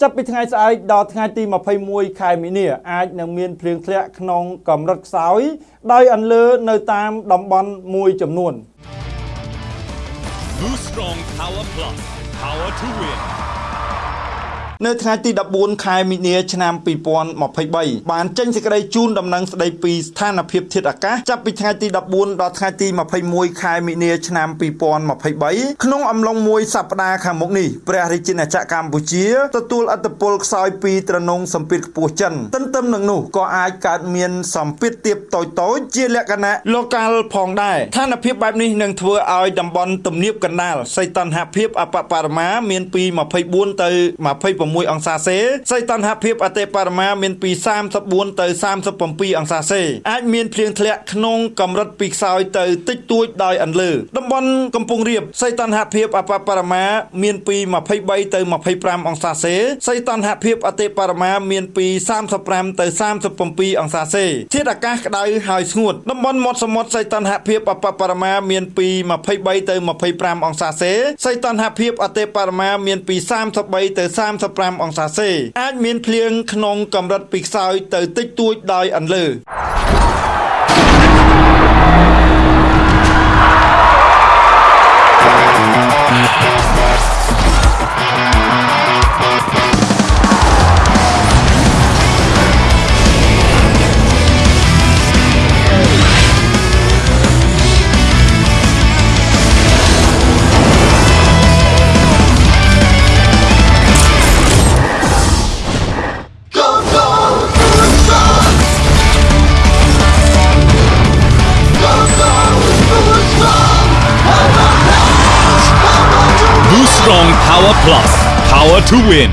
ចាប់ពីថ្ងៃស្អែកដល់ថ្ងៃទី21ខែមីនាអាចនឹងមានភ្លៀងធ្លាក់ក្នុងកម្រិតខ្សោយ ដោយអន្លើនៅតាមតំបន់មួយចំនួន Boost Strong Power Plus. Power to win. នៅថ្ងៃទី14ខែមីនាឆ្នាំ2023បានចេញសេចក្តីជូនដំណឹងស្តីពីស្ថានភាពធាតុអាកាសចាប់ពីថ្ងៃទី14ដល់ថ្ងៃទី21ខែមីនាឆ្នាំ2023ក្នុងអំឡុងមួយសប្តាហ៍ខាងមុខនេះព្រះរាជាណាចក្រកម្ពុជាទទួលឥទ្ធិពលខ្សោយពីត្រនងសម្ពាធខ្ពស់ចិនទន្ទឹមនឹងនោះក៏អាចកើតមានសម្ពាធទាបតូចៗជាលក្ខណៈ local ផងដែរស្ថានភាពបែបនេះនឹងធ្វើឲ្យតំបន់ទំនាបកណ្ដាលសីតុណ្ហភាពអបបរមាមានពី24ទៅ26អង្សាសេសីតុណ្ហភាពអតិបរមាមានពី34ទៅ37អង្សាសេអាចមានភ្លៀងធ្លាក់ក្នុងកម្រិតពីខ្សោយទៅតិចតួចដោយអន្លើតំបន់កំពង់រាបសីតុណ្ហភាពអបបរមាមានពី23ទៅ25អង្សាសេសីតុណ្ហភាពអតិបរមាមានពី35ទៅ37អង្សាសេធាតុអាកាសក្តៅហើយស្ងួតតំបន់មាត់សមុទ្រសីតុណ្ហភាពអបបរមាមានពី23ទៅ25អង្សាសេសីតុណ្ហភាពអតិបរមាមានពី33ទៅ35អង្សាសេអាចមានភ្លៀងក្នុងកម្រិតពីខ្សោយទៅតិចតួចដោយអន្លើ Boost Strong Power Plus. Power to win.